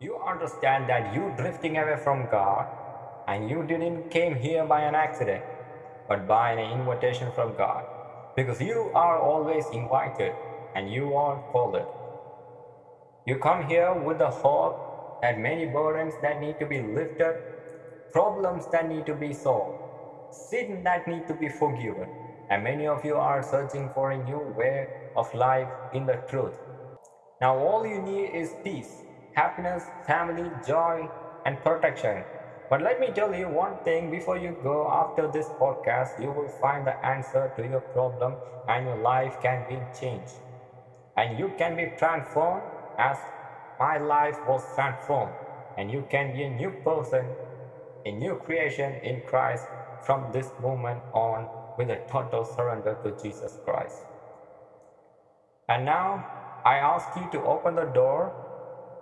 You understand that you drifting away from God and you didn't came here by an accident, but by an invitation from God. Because you are always invited and you are called. You come here with the hope that many burdens that need to be lifted, problems that need to be solved, sin that need to be forgiven. And many of you are searching for a new way of life in the truth. Now all you need is peace, happiness, family, joy, and protection. But let me tell you one thing before you go after this podcast, you will find the answer to your problem and your life can be changed. And you can be transformed as my life was transformed. And you can be a new person, a new creation in Christ from this moment on with a total surrender to Jesus Christ. And now I ask you to open the door.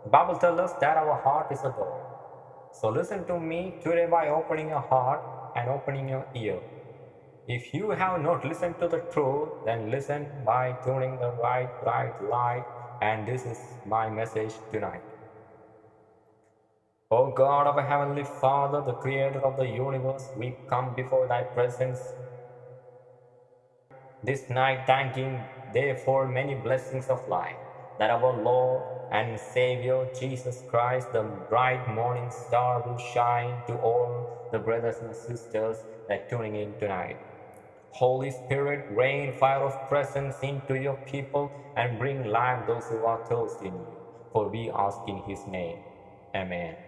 Bible tells us that our heart is a door. So listen to me today by opening your heart and opening your ear. If you have not listened to the truth, then listen by tuning the right bright light. And this is my message tonight. O God of Heavenly Father, the Creator of the universe, we come before Thy presence this night, thanking Thee for many blessings of life, that our Lord and Savior Jesus Christ, the bright morning star, will shine to all the brothers and sisters that tuning in tonight. Holy Spirit, rain fire of presence into your people and bring life those who are thirsty in you. For we ask in His name. Amen.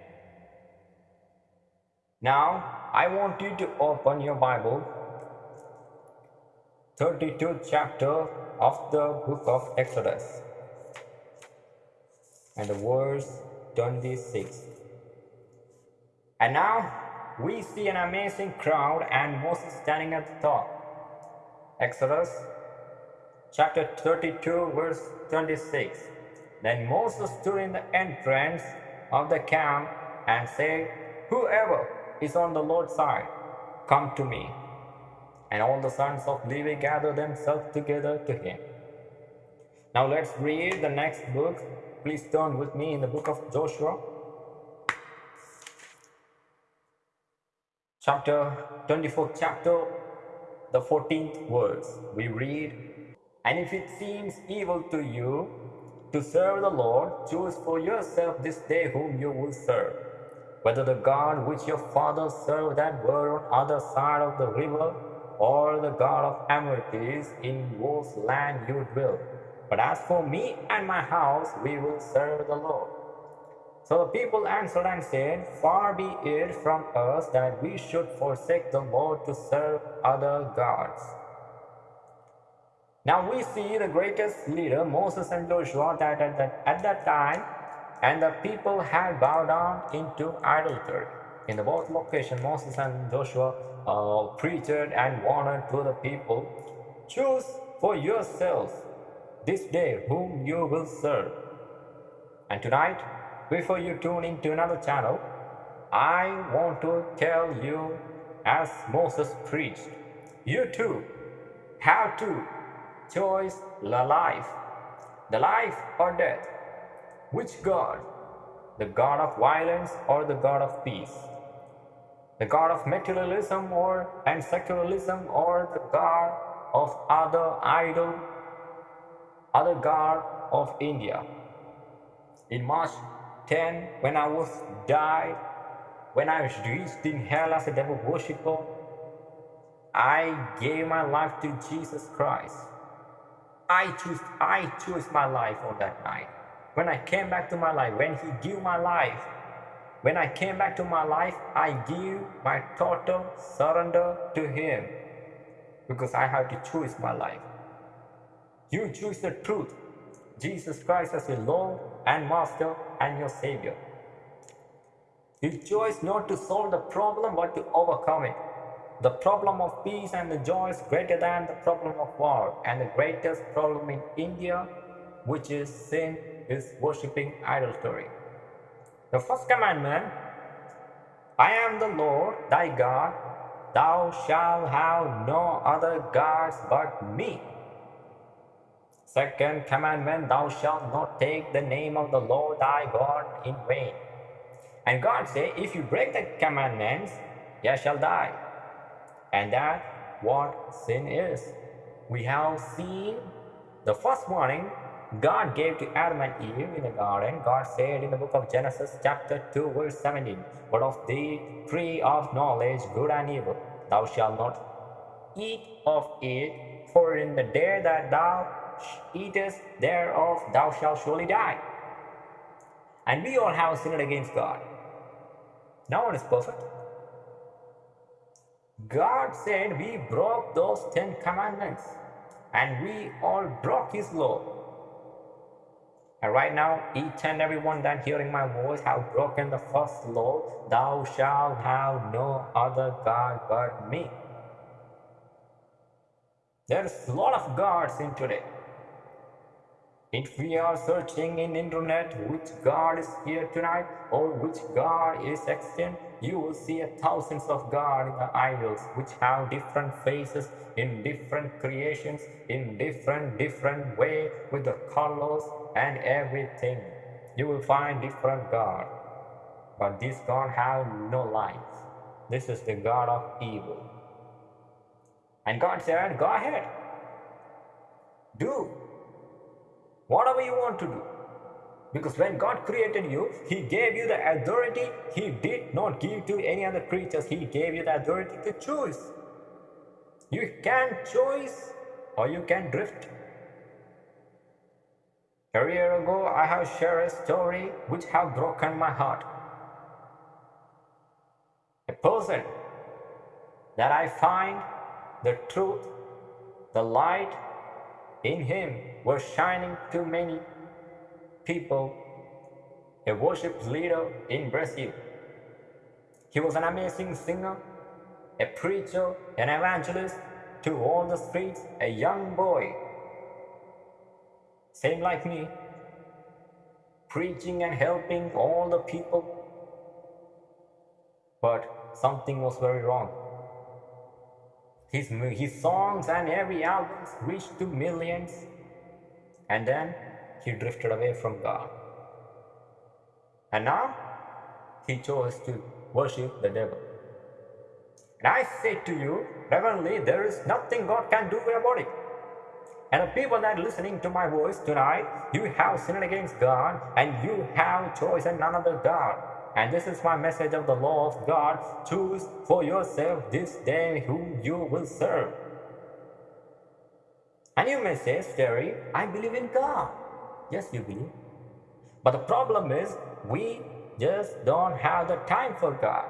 Now, I want you to open your Bible, 32nd chapter of the book of Exodus, and the verse 26. And now we see an amazing crowd and Moses standing at the top. Exodus chapter 32, verse 26. Then Moses stood in the entrance of the camp and said, Whoever is on the Lord's side, come to me. And all the sons of Levi gathered themselves together to him. Now let's read the next book. Please turn with me in the book of Joshua. Chapter 24, chapter, the 14th verse. We read, And if it seems evil to you to serve the Lord, choose for yourself this day whom you will serve whether the God which your fathers served that were on other side of the river, or the God of Amorites in whose land you dwell. But as for me and my house, we will serve the Lord. So the people answered and said, Far be it from us that we should forsake the Lord to serve other gods. Now we see the greatest leader, Moses and Joshua, that at that, at that time and the people had bowed down into idolatry. In the both location, Moses and Joshua uh, preached and warned to the people, Choose for yourselves this day whom you will serve. And tonight, before you tune into another channel, I want to tell you, as Moses preached, you too have to choose the life, the life or death. Which God? The God of violence or the God of peace? The God of materialism or and secularism or the God of other idol, other God of India? In March 10, when I was died, when I was reached in hell as a devil worshipper, I gave my life to Jesus Christ. I choose I choose my life on that night. When I came back to my life, when He gave my life, when I came back to my life, I give my total surrender to Him because I have to choose my life. You choose the truth, Jesus Christ as your Lord and Master and your Savior. You choose not to solve the problem but to overcome it. The problem of peace and the joy is greater than the problem of war, and the greatest problem in India, which is sin, is worshipping idolatry. The first commandment I am the Lord thy God, thou shalt have no other gods but me. Second commandment, thou shalt not take the name of the Lord thy God in vain. And God said, if you break the commandments, ye shall die. And that what sin is. We have seen the first warning God gave to Adam and Eve in the garden. God said in the book of Genesis chapter 2 verse 17, But of the tree of knowledge, good and evil, thou shalt not eat of it, for in the day that thou eatest thereof, thou shalt surely die. And we all have sinned against God. No one is perfect. God said we broke those Ten Commandments and we all broke His law. And right now, each and every one that hearing my voice have broken the first law, thou shalt have no other God but me. There's a lot of gods in today. If we are searching in internet which God is here tonight or which God is extant, you will see thousands of God idols which have different faces in different creations in different different way with the colors and everything. You will find different God. But this God have no life. This is the God of evil. And God said, Go ahead. Do whatever you want to do. Because when God created you, He gave you the authority. He did not give to any other creatures. He gave you the authority to choose. You can choose or you can drift. A year ago, I have shared a story which have broken my heart. A person that I find the truth, the light, in him was shining to many people, a worship leader in Brazil. He was an amazing singer, a preacher, an evangelist to all the streets, a young boy, same like me, preaching and helping all the people. But something was very wrong. His, his songs and every album reached to millions. And then he drifted away from God. And now he chose to worship the devil. And I say to you, reverently, there is nothing God can do about it. And the people that are listening to my voice tonight, you have sinned against God and you have chosen none other God. And this is my message of the law of God. Choose for yourself this day whom you will serve. And you may say, Sterry, I believe in God. Yes, you believe. But the problem is, we just don't have the time for God.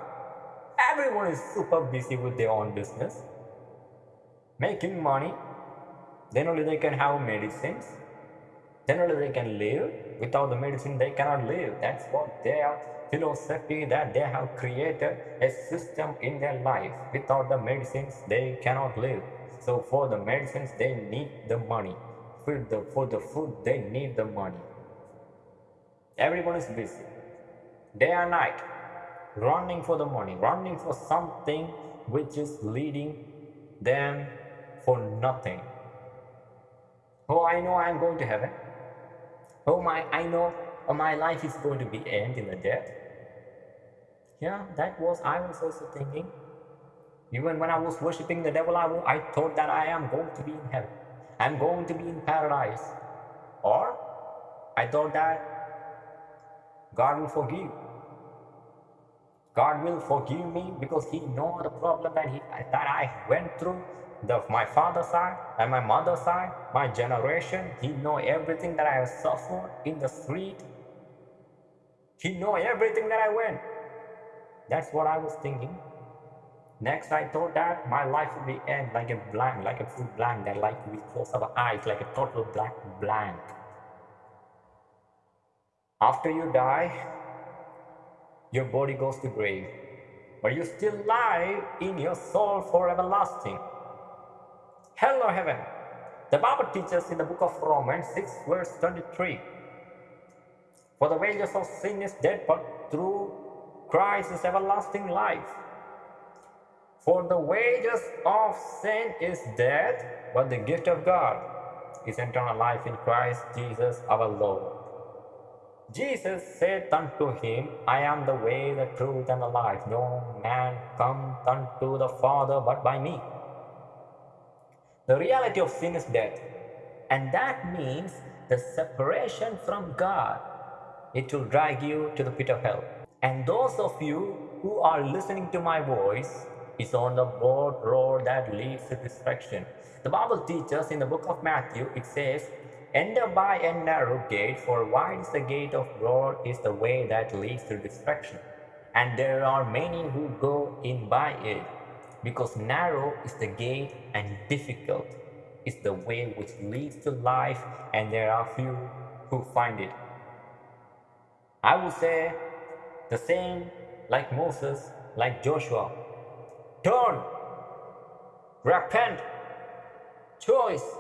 Everyone is super busy with their own business, making money. Then only they can have medicines. Only they can live. Without the medicine, they cannot live. That's what they are philosophy that they have created a system in their life. Without the medicines, they cannot live. So for the medicines, they need the money. For the, for the food, they need the money. Everyone is busy. Day and night, running for the money, running for something which is leading them for nothing. Oh, I know I am going to heaven. Oh my, I know or my life is going to be end in the death. Yeah, that was I was also thinking. Even when I was worshipping the devil, I, I thought that I am going to be in heaven. I'm going to be in paradise. Or I thought that God will forgive. God will forgive me because He know the problem that He that I went through the my father's side and my mother's side, my generation. He know everything that I have suffered in the street, he know everything that I went. That's what I was thinking. Next, I thought that my life would be end like a blank, like a full blank, that like we close our eyes, like a total black blank. After you die, your body goes to grave, but you still lie in your soul for everlasting. Hell or heaven. The Bible teaches in the book of Romans 6 verse 23. For the wages of sin is death, but through Christ is everlasting life. For the wages of sin is death, but the gift of God is eternal life in Christ Jesus our Lord. Jesus said unto him, I am the way, the truth, and the life. No man cometh unto the Father but by me. The reality of sin is death, and that means the separation from God. It will drag you to the pit of hell. And those of you who are listening to my voice is on the broad road that leads to destruction. The Bible teaches in the book of Matthew, it says, Enter by a narrow gate, for wide is the gate of broad is the way that leads to destruction. And there are many who go in by it, because narrow is the gate and difficult is the way which leads to life, and there are few who find it. I would say the same like Moses, like Joshua. Turn, repent, choice,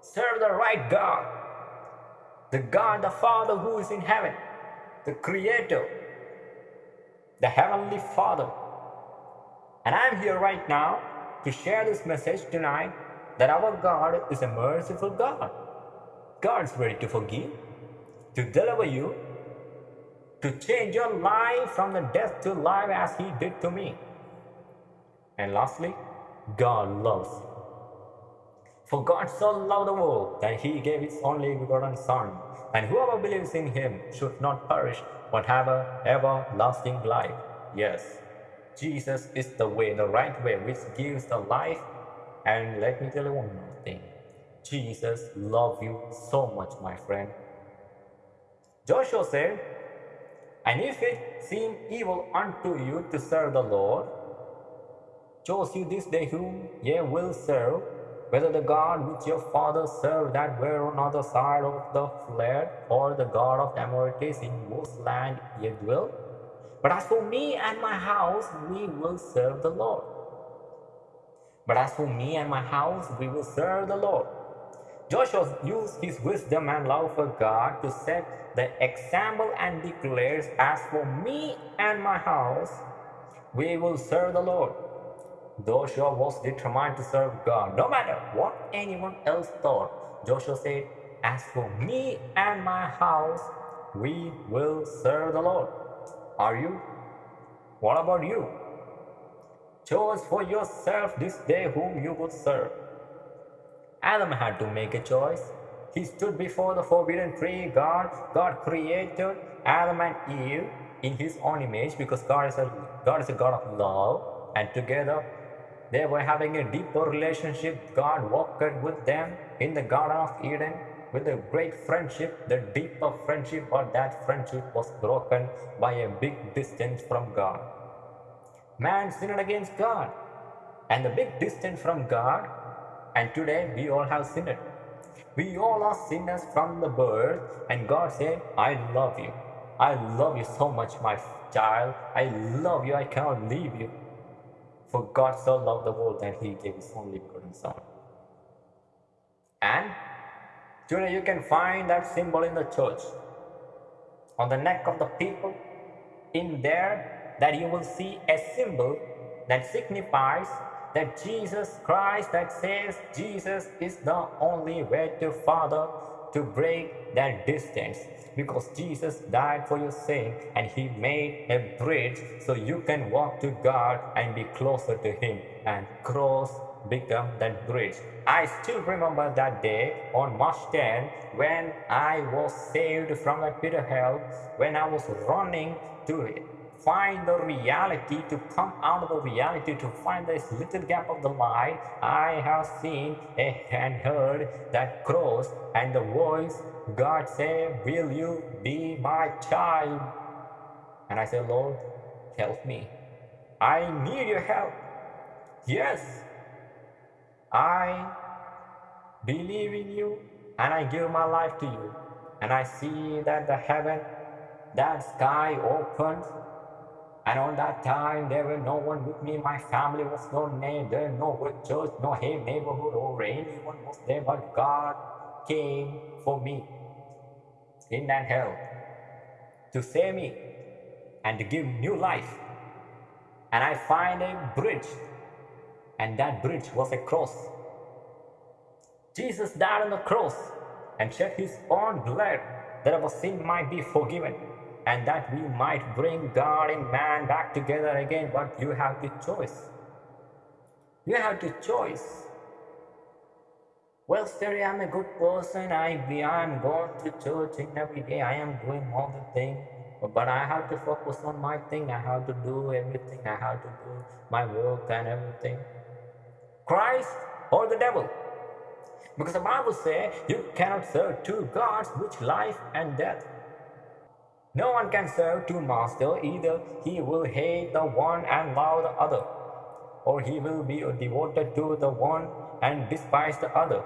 serve the right God, the God, the Father who is in heaven, the Creator, the Heavenly Father. And I'm here right now to share this message tonight that our God is a merciful God. God's ready to forgive, to deliver you, to change your life from the death to life as He did to me. And lastly, God loves. For God so loved the world that he gave his only begotten Son, and whoever believes in him should not perish, but have a everlasting life. Yes, Jesus is the way, the right way, which gives the life. And let me tell you one more thing. Jesus loves you so much, my friend. Joshua said, And if it seem evil unto you to serve the Lord, choose you this day whom ye will serve, whether the God which your father served that were on the other side of the flood, or the God of the Amorites in whose land ye dwell. But as for me and my house, we will serve the Lord. But as for me and my house, we will serve the Lord. Joshua used his wisdom and love for God to set the example and declares, As for me and my house, we will serve the Lord. Joshua was determined to serve God, no matter what anyone else thought. Joshua said, As for me and my house, we will serve the Lord. Are you? What about you? Choose for yourself this day whom you would serve. Adam had to make a choice. He stood before the forbidden tree. God, God created Adam and Eve in his own image because God is a God is a God of love, and together they were having a deeper relationship. God walked with them in the Garden of Eden with a great friendship, the deeper friendship, but that friendship was broken by a big distance from God. Man sinned against God and the big distance from God, and today we all have sinned. We all are sinners from the birth, and God said, I love you. I love you so much, my child. I love you. I cannot leave you. For God so loved the world that he gave his only begotten Son. And today you can find that symbol in the church. On the neck of the people, in there, that you will see a symbol that signifies that Jesus Christ, that says Jesus is the only way to Father to break that distance because Jesus died for your sin and he made a bridge so you can walk to God and be closer to him and cross become that bridge. I still remember that day on March 10 when I was saved from the pit of hell when I was running to find the reality, to come out of the reality, to find this little gap of the light, I have seen and heard that cross and the voice, God say, will you be my child? And I said, Lord, help me. I need your help. Yes, I believe in you and I give my life to you. And I see that the heaven, that sky opens and on that time, there were no one with me. My family was no name. There no church, no neighborhood, or anyone was there. But God came for me in that hell to save me and to give new life. And I find a bridge, and that bridge was a cross. Jesus died on the cross and shed his own blood that our sin might be forgiven and that we might bring God and man back together again. But you have the choice. You have the choice. Well, Terry, I'm a good person. I I'm going to church every day. I am doing all the things. But I have to focus on my thing. I have to do everything. I have to do my work and everything. Christ or the devil. Because the Bible says you cannot serve two gods, which life and death. No one can serve two masters, either he will hate the one and love the other, or he will be devoted to the one and despise the other.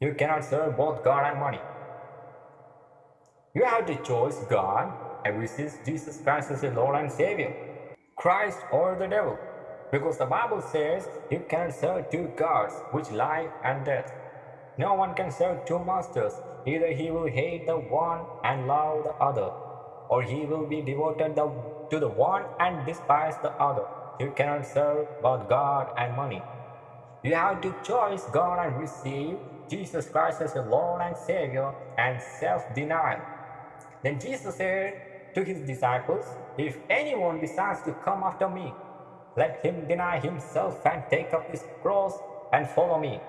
You cannot serve both God and money. You have to choose God and resist Jesus Christ as your Lord and Savior, Christ or the devil. Because the Bible says you cannot serve two gods, which life and death. No one can serve two masters. Either he will hate the one and love the other, or he will be devoted to the one and despise the other. You cannot serve both God and money. You have to choose God and receive Jesus Christ as your Lord and Savior and self-denial. Then Jesus said to his disciples, If anyone decides to come after me, let him deny himself and take up his cross and follow me.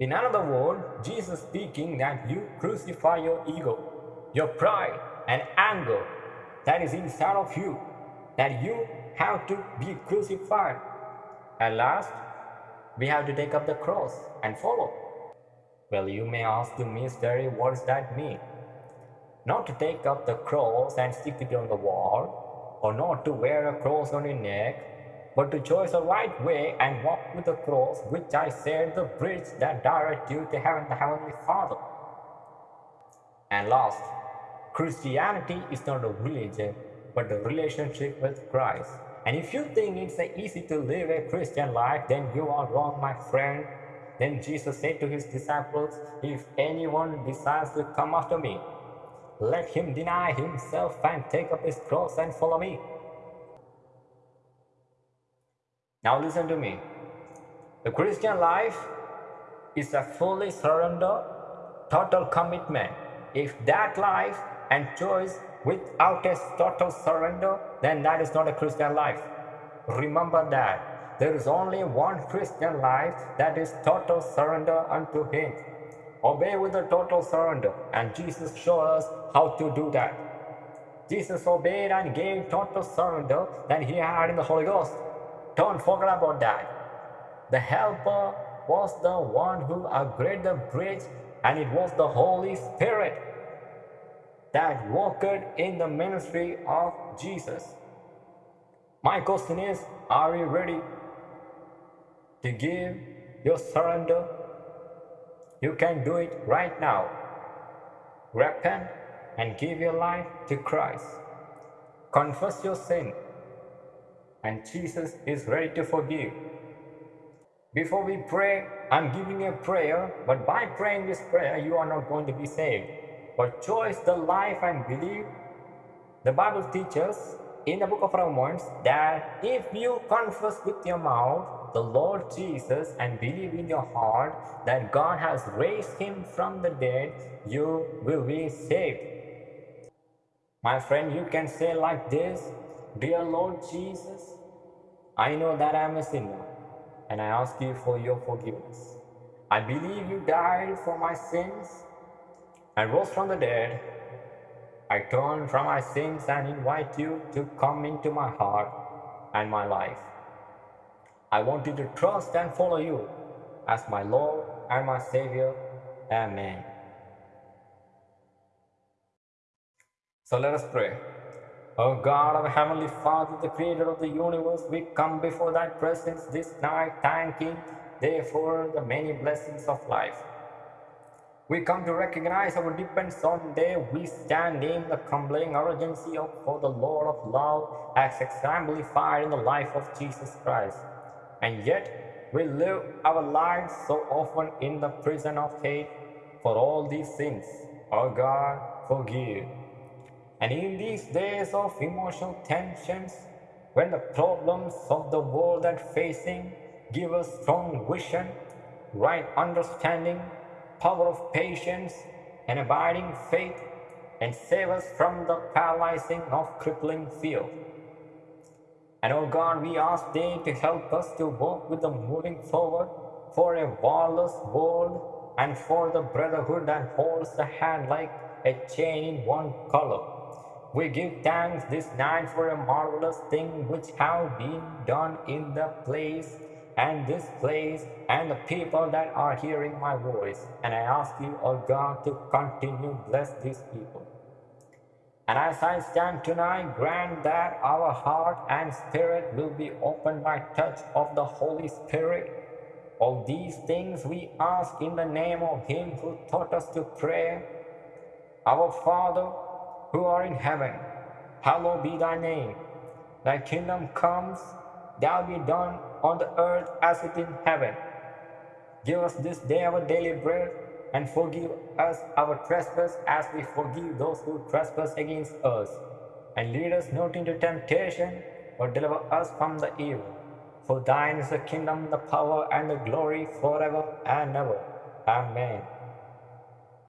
In another word, Jesus speaking that you crucify your ego, your pride and anger that is inside of you, that you have to be crucified. At last, we have to take up the cross and follow. Well, you may ask the mystery, what does that mean? Not to take up the cross and stick it on the wall, or not to wear a cross on your neck, but to choose the right way and walk with the cross, which I said the bridge that directs you to heaven, the Heavenly Father. And last, Christianity is not a religion, but a relationship with Christ. And if you think it's easy to live a Christian life, then you are wrong, my friend. Then Jesus said to his disciples, If anyone desires to come after me, let him deny himself and take up his cross and follow me. Now listen to me. The Christian life is a fully surrender, total commitment. If that life and choice without a total surrender, then that is not a Christian life. Remember that. There is only one Christian life that is total surrender unto Him. Obey with a total surrender. And Jesus showed us how to do that. Jesus obeyed and gave total surrender that he had in the Holy Ghost. Don't forget about that. The Helper was the one who upgraded the bridge and it was the Holy Spirit that walked in the ministry of Jesus. My question is, are you ready to give your surrender you can do it right now. Repent and give your life to Christ. Confess your sin, and Jesus is ready to forgive. Before we pray, I'm giving a prayer, but by praying this prayer, you are not going to be saved. But choose the life and believe. The Bible teaches in the book of Romans that if you confess with your mouth the Lord Jesus and believe in your heart that God has raised him from the dead, you will be saved. My friend, you can say like this, Dear Lord Jesus, I know that I am a sinner and I ask you for your forgiveness. I believe you died for my sins and rose from the dead I turn from my sins and invite you to come into my heart and my life. I want you to trust and follow you as my Lord and my Savior. Amen. So let us pray. O God our Heavenly Father, the Creator of the universe, we come before Thy presence this night, thanking Thee for the many blessings of life. We come to recognize our dependence on Thee. We stand in the compelling urgency of for the Lord of love as exemplified in the life of Jesus Christ. And yet, we live our lives so often in the prison of hate for all these sins. Oh God, forgive. And in these days of emotional tensions, when the problems of the world are facing give us strong vision, right understanding, power of patience, and abiding faith, and save us from the paralyzing of crippling fear. And oh God, we ask Thee to help us to walk with the moving forward for a warless world and for the brotherhood that holds the hand like a chain in one color. We give thanks this night for a marvelous thing which have been done in the place and this place and the people that are hearing my voice. And I ask you, O God, to continue bless these people. And as I stand tonight, grant that our heart and spirit will be opened by touch of the Holy Spirit. All these things we ask in the name of Him who taught us to pray. Our Father, who art in heaven, hallowed be thy name. Thy kingdom comes, thy be done on the earth as it is in heaven. Give us this day our daily bread, and forgive us our trespass as we forgive those who trespass against us. And lead us not into temptation, but deliver us from the evil. For thine is the kingdom, the power, and the glory forever and ever. Amen.